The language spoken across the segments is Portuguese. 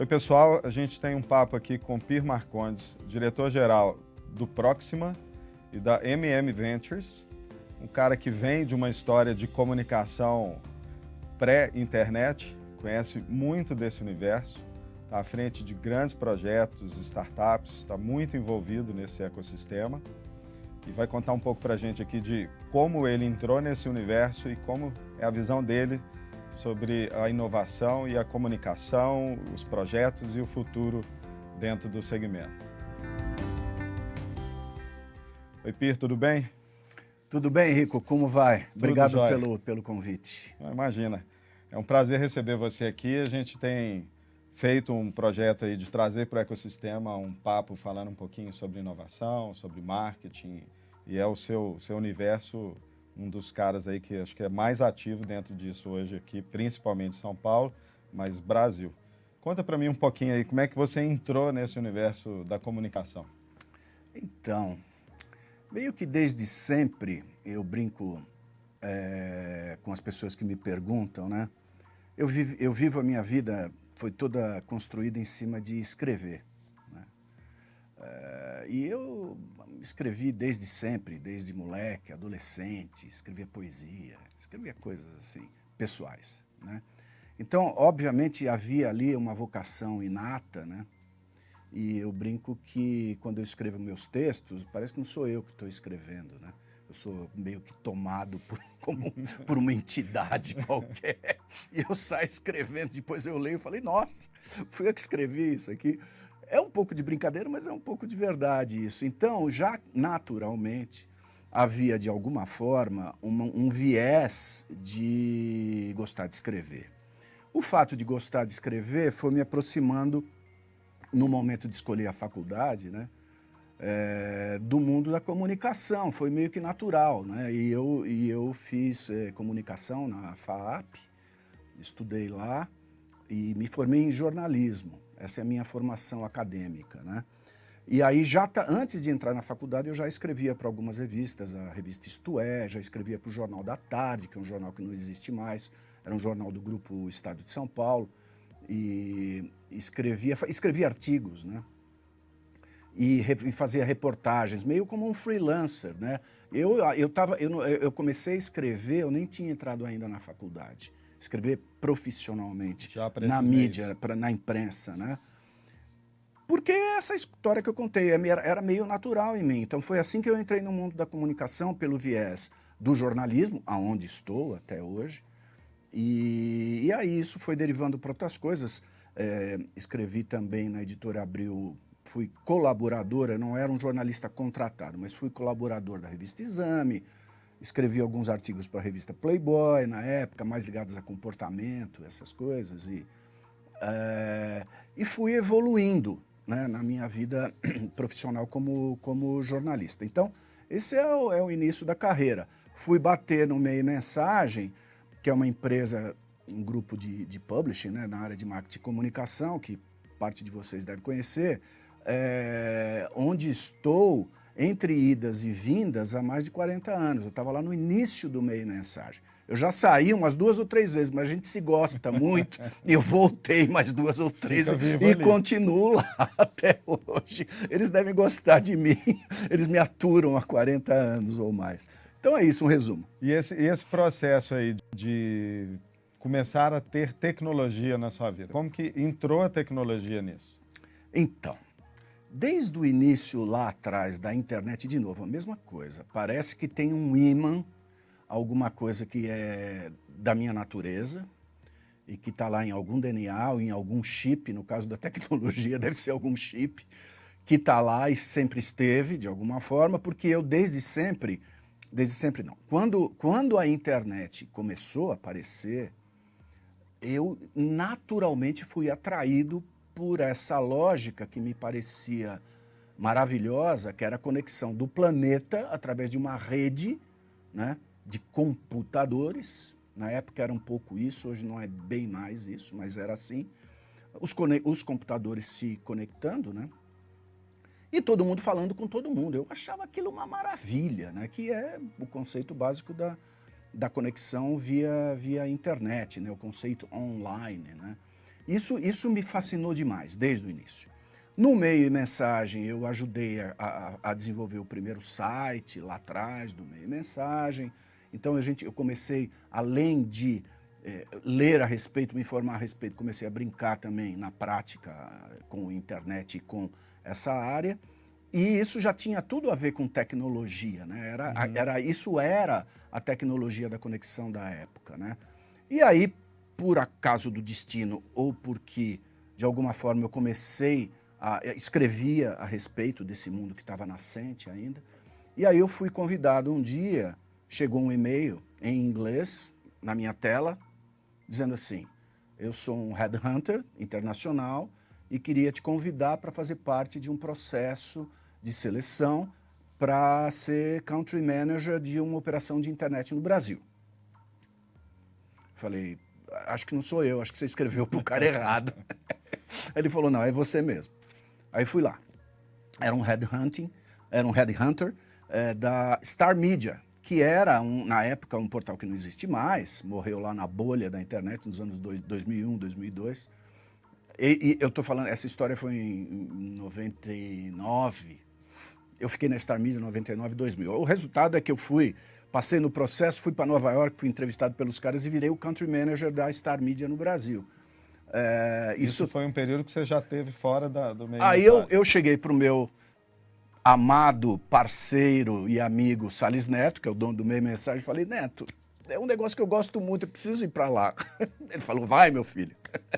Oi, pessoal. A gente tem um papo aqui com Pir Marcondes, diretor-geral do Proxima e da MM Ventures, um cara que vem de uma história de comunicação pré-internet, conhece muito desse universo, está à frente de grandes projetos, startups, está muito envolvido nesse ecossistema e vai contar um pouco para a gente aqui de como ele entrou nesse universo e como é a visão dele sobre a inovação e a comunicação, os projetos e o futuro dentro do segmento. Oi, Pir, tudo bem? Tudo bem, Rico, como vai? Obrigado pelo, pelo convite. Imagina, é um prazer receber você aqui. A gente tem feito um projeto aí de trazer para o ecossistema um papo falando um pouquinho sobre inovação, sobre marketing, e é o seu, seu universo um dos caras aí que acho que é mais ativo dentro disso hoje aqui, principalmente São Paulo, mas Brasil. Conta para mim um pouquinho aí, como é que você entrou nesse universo da comunicação? Então, meio que desde sempre eu brinco é, com as pessoas que me perguntam, né? Eu vivo, eu vivo a minha vida, foi toda construída em cima de escrever. É, e eu escrevi desde sempre, desde moleque, adolescente, escrevia poesia, escrevia coisas assim, pessoais. Né? Então, obviamente, havia ali uma vocação inata, né? E eu brinco que quando eu escrevo meus textos, parece que não sou eu que estou escrevendo, né? Eu sou meio que tomado por, como, por uma entidade qualquer. E eu saio escrevendo, depois eu leio e falei, nossa, fui eu que escrevi isso aqui. É um pouco de brincadeira, mas é um pouco de verdade isso. Então, já naturalmente, havia de alguma forma uma, um viés de gostar de escrever. O fato de gostar de escrever foi me aproximando, no momento de escolher a faculdade, né, é, do mundo da comunicação, foi meio que natural. Né? E, eu, e eu fiz é, comunicação na FAAP, estudei lá e me formei em jornalismo. Essa é a minha formação acadêmica, né? E aí, já tá, antes de entrar na faculdade, eu já escrevia para algumas revistas, a revista Isto É, já escrevia para o Jornal da Tarde, que é um jornal que não existe mais, era um jornal do Grupo Estado de São Paulo, e escrevia, escrevia artigos, né? E, e fazia reportagens, meio como um freelancer, né? Eu, eu, tava, eu, eu comecei a escrever, eu nem tinha entrado ainda na faculdade escrever profissionalmente na mídia, pra, na imprensa, né? Porque essa história que eu contei é era meio natural em mim. Então foi assim que eu entrei no mundo da comunicação, pelo viés do jornalismo, aonde estou até hoje. E, e aí isso foi derivando para outras coisas. É, escrevi também na editora Abril, fui colaboradora, não era um jornalista contratado, mas fui colaborador da revista Exame, escrevi alguns artigos para a revista Playboy na época, mais ligados a comportamento, essas coisas, e, é, e fui evoluindo né, na minha vida profissional como, como jornalista. Então, esse é o, é o início da carreira. Fui bater no Meio Mensagem, que é uma empresa, um grupo de, de publishing né, na área de marketing e comunicação, que parte de vocês deve conhecer, é, onde estou entre idas e vindas há mais de 40 anos. Eu estava lá no início do meio mensagem. Eu já saí umas duas ou três vezes, mas a gente se gosta muito. e eu voltei mais duas ou três e ali. continuo lá até hoje. Eles devem gostar de mim. Eles me aturam há 40 anos ou mais. Então é isso, um resumo. E esse, esse processo aí de começar a ter tecnologia na sua vida, como que entrou a tecnologia nisso? Então, Desde o início lá atrás da internet, de novo, a mesma coisa. Parece que tem um imã, alguma coisa que é da minha natureza e que está lá em algum DNA ou em algum chip, no caso da tecnologia deve ser algum chip, que está lá e sempre esteve, de alguma forma, porque eu desde sempre, desde sempre não, quando, quando a internet começou a aparecer, eu naturalmente fui atraído por essa lógica que me parecia maravilhosa, que era a conexão do planeta através de uma rede né, de computadores. Na época era um pouco isso, hoje não é bem mais isso, mas era assim. Os, os computadores se conectando, né? E todo mundo falando com todo mundo. Eu achava aquilo uma maravilha, né? Que é o conceito básico da, da conexão via, via internet, né? O conceito online, né? Isso, isso me fascinou demais, desde o início. No meio e mensagem, eu ajudei a, a, a, desenvolver o primeiro site lá atrás do meio e mensagem. Então a gente, eu comecei, além de é, ler a respeito, me informar a respeito, comecei a brincar também na prática com internet e com essa área. E isso já tinha tudo a ver com tecnologia, né? Era, uhum. era, isso era a tecnologia da conexão da época, né? E aí, por acaso do destino ou porque, de alguma forma, eu comecei a... escrevia a respeito desse mundo que estava nascente ainda. E aí eu fui convidado um dia, chegou um e-mail em inglês na minha tela, dizendo assim, eu sou um headhunter internacional e queria te convidar para fazer parte de um processo de seleção para ser country manager de uma operação de internet no Brasil. Falei, acho que não sou eu, acho que você escreveu para o cara errado. Ele falou, não, é você mesmo. Aí fui lá. Era um headhunting, era um headhunter é, da Star Media, que era, um, na época, um portal que não existe mais, morreu lá na bolha da internet nos anos dois, 2001, 2002. E, e eu estou falando, essa história foi em 99, eu fiquei na Star Media 99, 2000. O resultado é que eu fui, passei no processo, fui para Nova York, fui entrevistado pelos caras e virei o country manager da Star Media no Brasil. É, isso... isso... foi um período que você já teve fora da, do meio Aí eu, eu cheguei para o meu amado parceiro e amigo Salles Neto, que é o dono do meio mensagem, falei, Neto, é um negócio que eu gosto muito, eu preciso ir para lá. Ele falou, vai meu filho.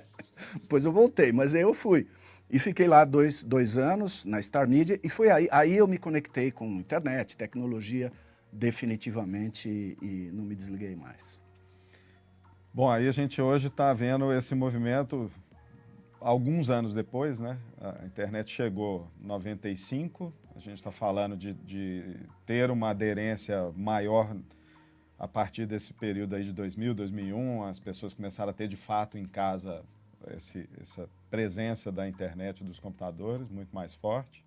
Depois eu voltei, mas aí eu fui. E fiquei lá dois, dois anos na Star Media e foi aí, aí eu me conectei com internet, tecnologia, definitivamente e, não me desliguei mais. Bom, aí a gente hoje está vendo esse movimento alguns anos depois, né? A internet chegou em 95, a gente está falando de, de, ter uma aderência maior a partir desse período aí de 2000, 2001, as pessoas começaram a ter de fato em casa esse, essa presença da internet dos computadores muito mais forte.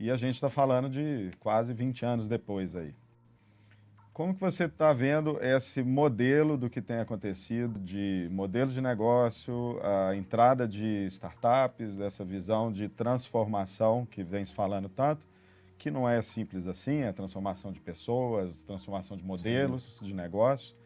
E a gente está falando de quase 20 anos depois aí. Como que você está vendo esse modelo do que tem acontecido, de modelo de negócio, a entrada de startups, dessa visão de transformação que vem se falando tanto, que não é simples assim, é transformação de pessoas, transformação de modelos Sim. de negócio.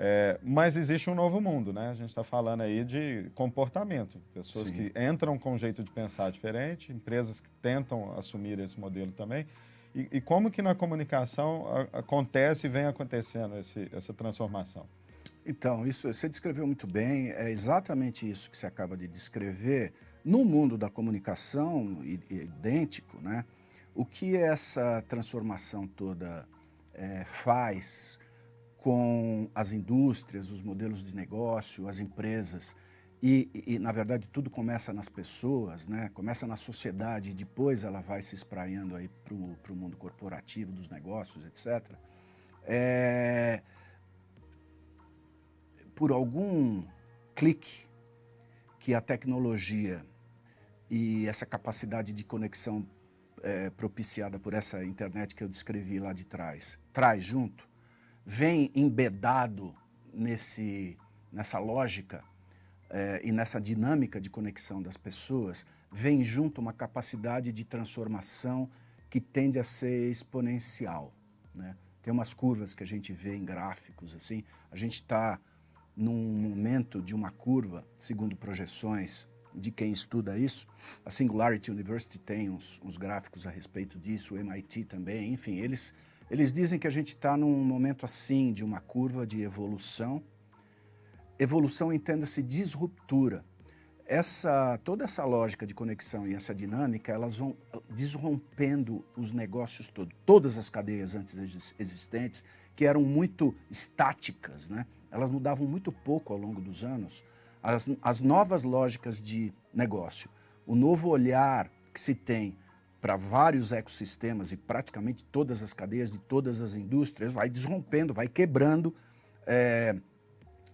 É, mas existe um novo mundo, né? A gente está falando aí de comportamento. Pessoas Sim. que entram com um jeito de pensar diferente, empresas que tentam assumir esse modelo também. E, e como que na comunicação a, acontece e vem acontecendo esse, essa transformação? Então, isso você descreveu muito bem, é exatamente isso que você acaba de descrever. No mundo da comunicação, idêntico, né? O que essa transformação toda é, faz com as indústrias, os modelos de negócio, as empresas. E, e, na verdade, tudo começa nas pessoas, né? começa na sociedade e depois ela vai se espraiando para o mundo corporativo, dos negócios, etc. É... Por algum clique que a tecnologia e essa capacidade de conexão é, propiciada por essa internet que eu descrevi lá de trás, traz junto, vem embedado nesse, nessa lógica é, e nessa dinâmica de conexão das pessoas, vem junto uma capacidade de transformação que tende a ser exponencial. Né? Tem umas curvas que a gente vê em gráficos, assim, a gente está num momento de uma curva, segundo projeções de quem estuda isso, a Singularity University tem uns, uns gráficos a respeito disso, o MIT também, enfim, eles eles dizem que a gente está num momento assim, de uma curva de evolução. Evolução entenda-se disruptura. Essa, toda essa lógica de conexão e essa dinâmica, elas vão desrompendo os negócios todos. Todas as cadeias antes existentes, que eram muito estáticas, né? elas mudavam muito pouco ao longo dos anos. As, as novas lógicas de negócio, o novo olhar que se tem para vários ecossistemas e praticamente todas as cadeias de todas as indústrias, vai desrompendo, vai quebrando é,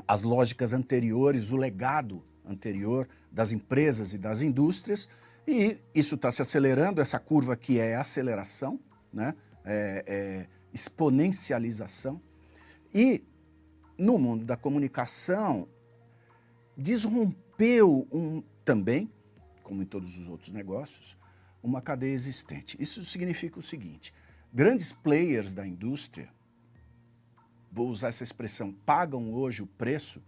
as lógicas anteriores, o legado anterior das empresas e das indústrias, e isso está se acelerando, essa curva que é aceleração, né? É, é exponencialização, e no mundo da comunicação, desrompeu um, também, como em todos os outros negócios, uma cadeia existente. Isso significa o seguinte, grandes players da indústria, vou usar essa expressão, pagam hoje o preço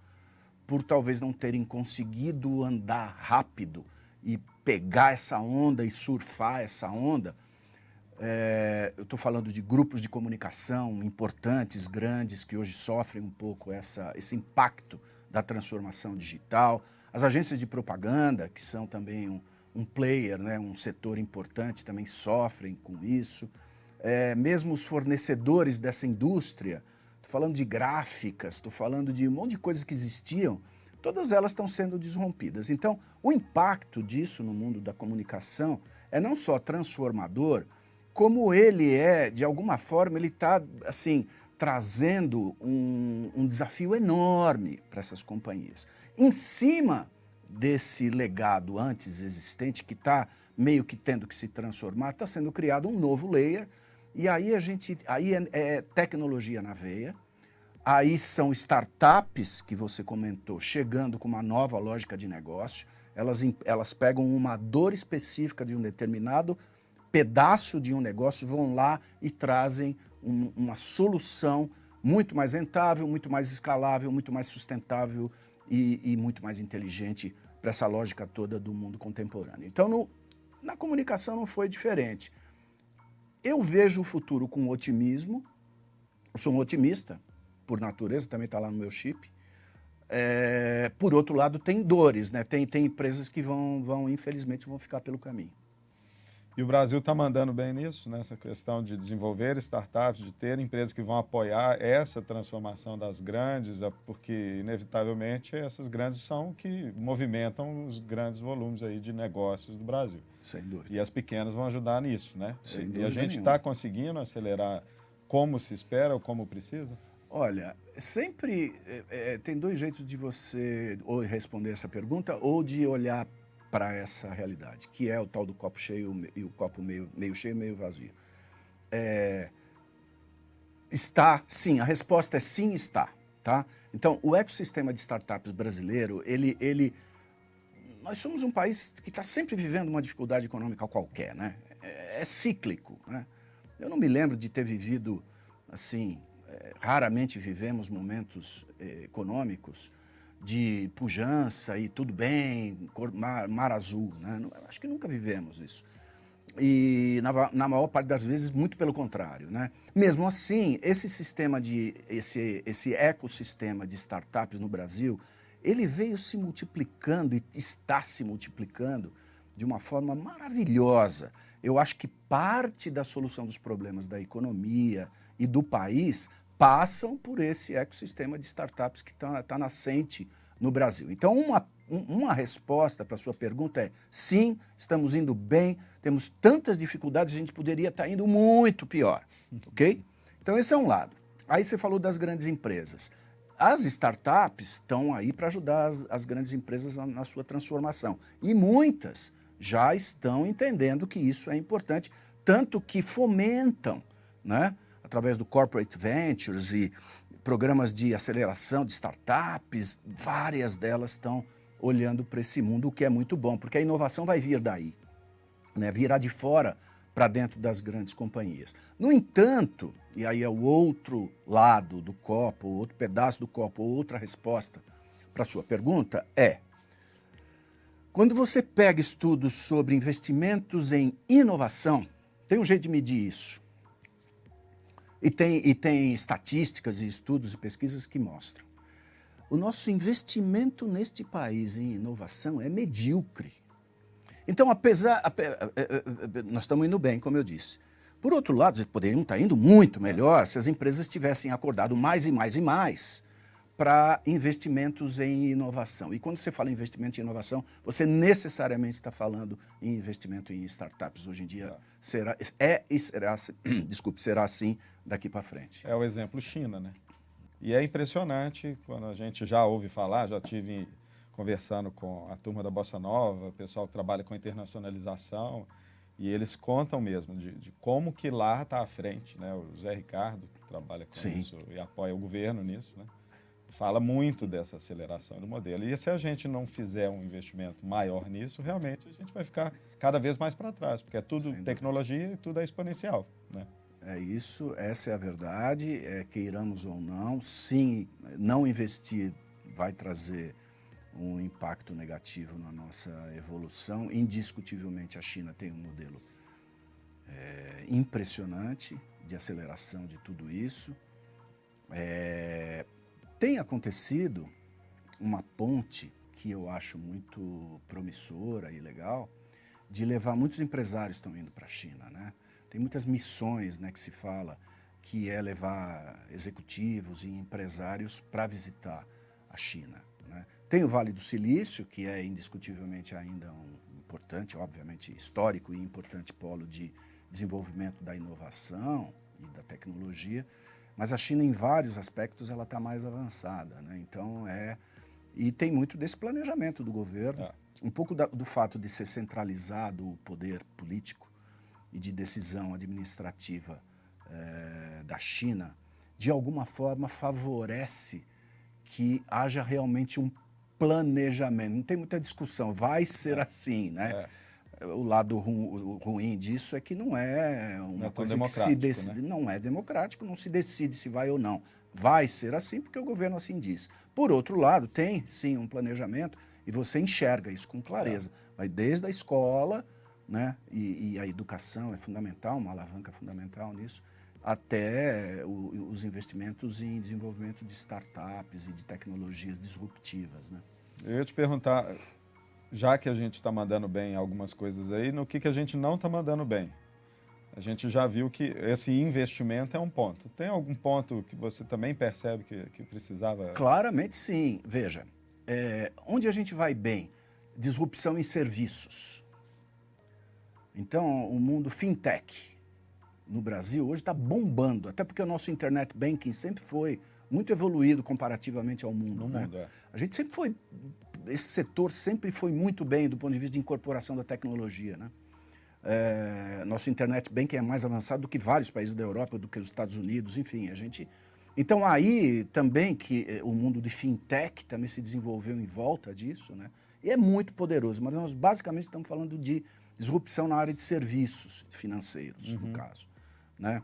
por talvez não terem conseguido andar rápido e pegar essa onda e surfar essa onda. É, eu estou falando de grupos de comunicação importantes, grandes, que hoje sofrem um pouco essa, esse impacto da transformação digital. As agências de propaganda, que são também um, um player, né, um setor importante, também sofrem com isso. É, mesmo os fornecedores dessa indústria, estou falando de gráficas, estou falando de um monte de coisas que existiam, todas elas estão sendo desrompidas. Então, o impacto disso no mundo da comunicação é não só transformador, como ele é, de alguma forma, ele está, assim, trazendo um, um desafio enorme para essas companhias. Em cima desse legado antes existente, que está meio que tendo que se transformar, está sendo criado um novo layer, e aí a gente, aí é, é tecnologia na veia, aí são startups que você comentou, chegando com uma nova lógica de negócio, elas, elas pegam uma dor específica de um determinado pedaço de um negócio, vão lá e trazem um, uma solução muito mais rentável, muito mais escalável, muito mais sustentável e, e muito mais inteligente para essa lógica toda do mundo contemporâneo. Então, no, na comunicação não foi diferente. Eu vejo o futuro com otimismo, eu sou um otimista, por natureza, também está lá no meu chip. É, por outro lado, tem dores, né? tem, tem empresas que vão, vão, infelizmente, vão ficar pelo caminho. E o Brasil está mandando bem nisso, nessa questão de desenvolver startups, de ter empresas que vão apoiar essa transformação das grandes, é porque, inevitavelmente, essas grandes são que movimentam os grandes volumes aí de negócios do Brasil. Sem dúvida. E as pequenas vão ajudar nisso, né? Sem e, dúvida e a gente está conseguindo acelerar como se espera ou como precisa? Olha, sempre é, é, tem dois jeitos de você ou responder essa pergunta ou de olhar para essa realidade, que é o tal do copo cheio e o copo meio, meio cheio meio vazio. É, está, sim, a resposta é sim, está. Tá? Então, o ecossistema de startups brasileiro, ele, ele, nós somos um país que está sempre vivendo uma dificuldade econômica qualquer, né? É, é, cíclico, né? Eu não me lembro de ter vivido, assim, é, raramente vivemos momentos é, econômicos de pujança e tudo bem, cor, mar, mar, azul. Né? Acho que nunca vivemos isso. E na, na, maior parte das vezes, muito pelo contrário. Né? Mesmo assim, esse sistema de, esse, esse ecossistema de startups no Brasil, ele veio se multiplicando e está se multiplicando de uma forma maravilhosa. Eu acho que parte da solução dos problemas da economia e do país passam por esse ecossistema de startups que está tá nascente no Brasil. Então, uma, uma resposta para a sua pergunta é sim, estamos indo bem, temos tantas dificuldades, a gente poderia estar tá indo muito pior, ok? Então, esse é um lado. Aí você falou das grandes empresas. As startups estão aí para ajudar as, as, grandes empresas na, na sua transformação. E muitas já estão entendendo que isso é importante, tanto que fomentam, né? Através do Corporate Ventures e programas de aceleração de startups, várias delas estão olhando para esse mundo, o que é muito bom, porque a inovação vai vir daí, né? virá de fora para dentro das grandes companhias. No entanto, e aí é o outro lado do copo, outro pedaço do copo, outra resposta para a sua pergunta é, quando você pega estudos sobre investimentos em inovação, tem um jeito de medir isso. E tem, e tem estatísticas e estudos e pesquisas que mostram. O nosso investimento neste país em inovação é medíocre. Então, apesar... Nós estamos indo bem, como eu disse. Por outro lado, poderiam estar indo muito melhor se as empresas tivessem acordado mais e mais e mais para investimentos em inovação. E quando você fala em investimento em inovação, você necessariamente está falando em investimento em startups. Hoje em dia será, é e será, desculpe, será assim daqui para frente. É o exemplo China, né? E é impressionante quando a gente já ouve falar, já tive conversando com a turma da Bossa Nova, o pessoal que trabalha com internacionalização, e eles contam mesmo de, de como que lá está à frente, né? O Zé Ricardo, que trabalha com Sim. isso e apoia o governo nisso, né? Fala muito dessa aceleração do modelo. E se a gente não fizer um investimento maior nisso, realmente a gente vai ficar cada vez mais para trás, porque é tudo tecnologia e tudo é exponencial. Né? É isso, essa é a verdade, é, queiramos ou não, sim, não investir vai trazer um impacto negativo na nossa evolução. Indiscutivelmente a China tem um modelo é, impressionante de aceleração de tudo isso. É, tem acontecido uma ponte que eu acho muito promissora e legal, de levar, muitos empresários estão indo para a China, né? Tem muitas missões né, que se fala, que é levar executivos e empresários para visitar a China. Né? Tem o Vale do Silício, que é indiscutivelmente ainda um importante, obviamente histórico e importante polo de desenvolvimento da inovação e da tecnologia, mas a China, em vários aspectos, ela está mais avançada. Né? Então, é... E tem muito desse planejamento do governo, é. um pouco da, do fato de ser centralizado o poder político e de decisão administrativa é, da China, de alguma forma favorece que haja realmente um planejamento. Não tem muita discussão, vai ser é. assim, né? O lado ru, ruim disso é que não é uma não é coisa que se decide. Né? Não é democrático, não se decide se vai ou não. Vai ser assim porque o governo assim diz. Por outro lado, tem sim um planejamento e você enxerga isso com clareza. Vai desde a escola, né? E, e, a educação é fundamental, uma alavanca fundamental nisso, até o, os investimentos em desenvolvimento de startups e de tecnologias disruptivas. Né? Eu ia te perguntar, já que a gente está mandando bem algumas coisas aí, no que, que a gente não está mandando bem? A gente já viu que esse investimento é um ponto. Tem algum ponto que você também percebe que, que precisava? Claramente sim. Veja, é, onde a gente vai bem? Disrupção em serviços. Então, o mundo fintech no Brasil hoje está bombando, até porque o nosso internet banking sempre foi muito evoluído comparativamente ao mundo. No né? mundo é. A gente sempre foi esse setor sempre foi muito bem do ponto de vista de incorporação da tecnologia. Né? É, nosso internet banking é mais avançado do que vários países da Europa, do que os Estados Unidos, enfim, a gente... Então aí também que eh, o mundo de fintech também se desenvolveu em volta disso, né? E é muito poderoso, mas nós basicamente estamos falando de disrupção na área de serviços financeiros, uhum. no caso, né?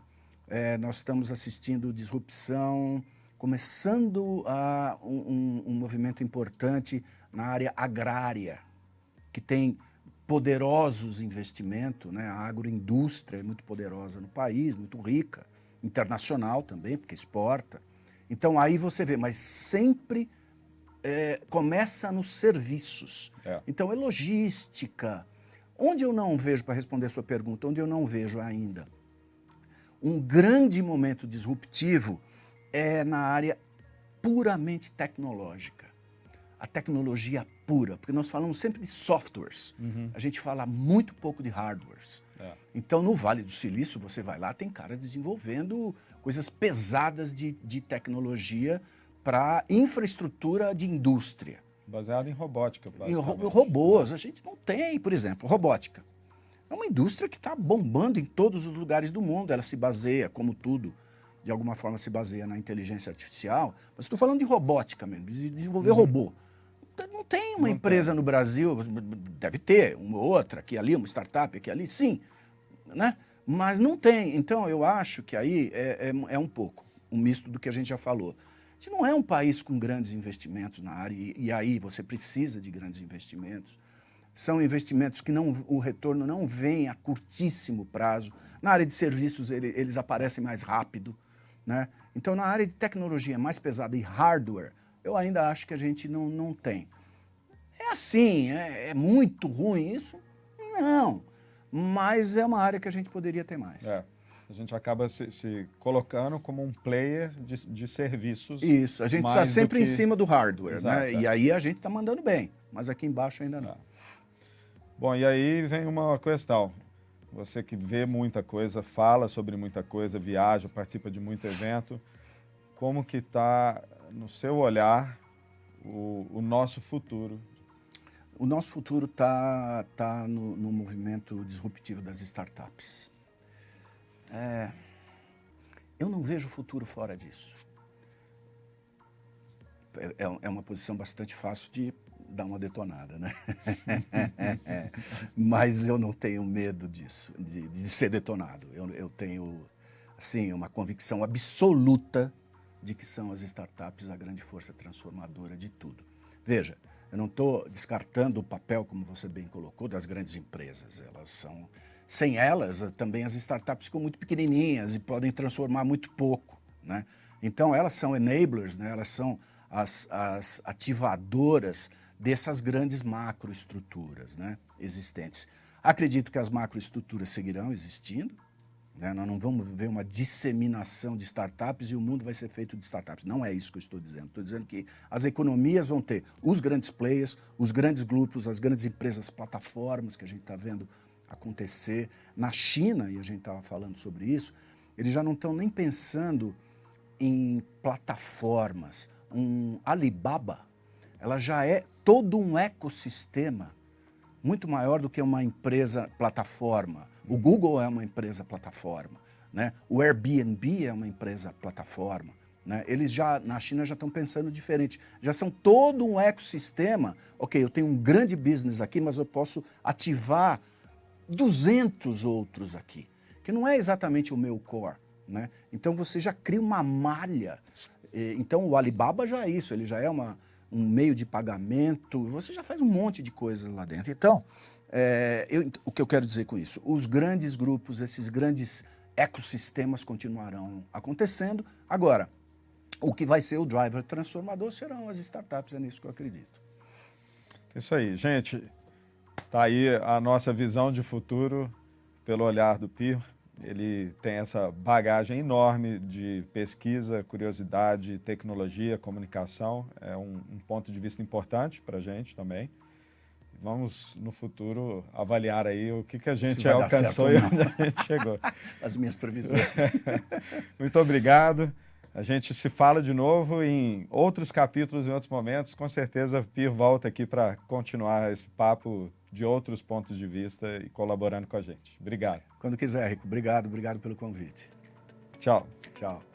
É, nós estamos assistindo disrupção começando a um, um, movimento importante na área agrária, que tem poderosos investimentos, né? a agroindústria é muito poderosa no país, muito rica, internacional também, porque exporta. Então aí você vê, mas sempre é, começa nos serviços. É. Então é logística. Onde eu não vejo, para responder a sua pergunta, onde eu não vejo ainda um grande momento disruptivo é na área puramente tecnológica. A tecnologia pura, porque nós falamos sempre de softwares, uhum. a gente fala muito pouco de hardwares. É. Então, no Vale do Silício, você vai lá, tem caras desenvolvendo coisas pesadas de, de tecnologia para infraestrutura de indústria. Baseado em robótica, Em robôs. A gente não tem, por exemplo, robótica. É uma indústria que está bombando em todos os lugares do mundo. Ela se baseia, como tudo, de alguma forma se baseia na inteligência artificial, mas estou falando de robótica mesmo, de desenvolver uhum. robô. Não tem uma não empresa tem. no Brasil, deve ter, uma outra aqui ali, uma startup aqui ali, sim, né? mas não tem. Então eu acho que aí é, é, é um pouco um misto do que a gente já falou. Se não é um país com grandes investimentos na área, e, e aí você precisa de grandes investimentos, são investimentos que não, o retorno não vem a curtíssimo prazo. Na área de serviços ele, eles aparecem mais rápido. Né? Então, na área de tecnologia mais pesada e hardware, eu ainda acho que a gente não, não tem. É assim, é, é muito ruim isso? Não, mas é uma área que a gente poderia ter mais. É. A gente acaba se, se, colocando como um player de, de serviços. Isso, a gente está sempre que... em cima do hardware, Exato, né? É. E aí a gente está mandando bem, mas aqui embaixo ainda não. É. Bom, e aí vem uma questão. Você que vê muita coisa, fala sobre muita coisa, viaja, participa de muito evento. Como que está, no seu olhar, o, o, nosso futuro? O nosso futuro está tá no, no, movimento disruptivo das startups. É, eu não vejo futuro fora disso. é, é uma posição bastante fácil de dar uma detonada, né? Mas eu não tenho medo disso, de, de ser detonado. Eu, eu tenho, assim, uma convicção absoluta de que são as startups a grande força transformadora de tudo. Veja, eu não estou descartando o papel, como você bem colocou, das grandes empresas. Elas são, sem elas, também as startups ficam muito pequenininhas e podem transformar muito pouco, né? Então, elas são enablers, né? elas são as, as ativadoras dessas grandes macroestruturas né, existentes. Acredito que as macroestruturas seguirão existindo, né? nós não vamos ver uma disseminação de startups e o mundo vai ser feito de startups. Não é isso que eu estou dizendo. Estou dizendo que as economias vão ter os grandes players, os grandes grupos, as grandes empresas, plataformas que a gente está vendo acontecer. Na China, e a gente estava falando sobre isso, eles já não estão nem pensando em plataformas. Um Alibaba, ela já é todo um ecossistema muito maior do que uma empresa plataforma. O Google é uma empresa plataforma, né? o Airbnb é uma empresa plataforma. Né? Eles já, na China, já estão pensando diferente. Já são todo um ecossistema. Ok, eu tenho um grande business aqui, mas eu posso ativar 200 outros aqui, que não é exatamente o meu core. Né? Então você já cria uma malha. Então o Alibaba já é isso, ele já é uma, um meio de pagamento, você já faz um monte de coisas lá dentro. Então, é, eu, o que eu quero dizer com isso? Os grandes grupos, esses grandes ecossistemas continuarão acontecendo. Agora, o que vai ser o driver transformador serão as startups, é nisso que eu acredito. Isso aí, gente. Está aí a nossa visão de futuro pelo olhar do PIR ele tem essa bagagem enorme de pesquisa, curiosidade, tecnologia, comunicação. É um, um ponto de vista importante para a gente também. Vamos, no futuro, avaliar aí o que, que a gente alcançou e onde a gente chegou. As minhas previsões. Muito obrigado. A gente se fala de novo em outros capítulos, em outros momentos. Com certeza, Pir volta aqui para continuar esse papo de outros pontos de vista e colaborando com a gente. Obrigado. Quando quiser, Rico. Obrigado, obrigado pelo convite. Tchau. Tchau.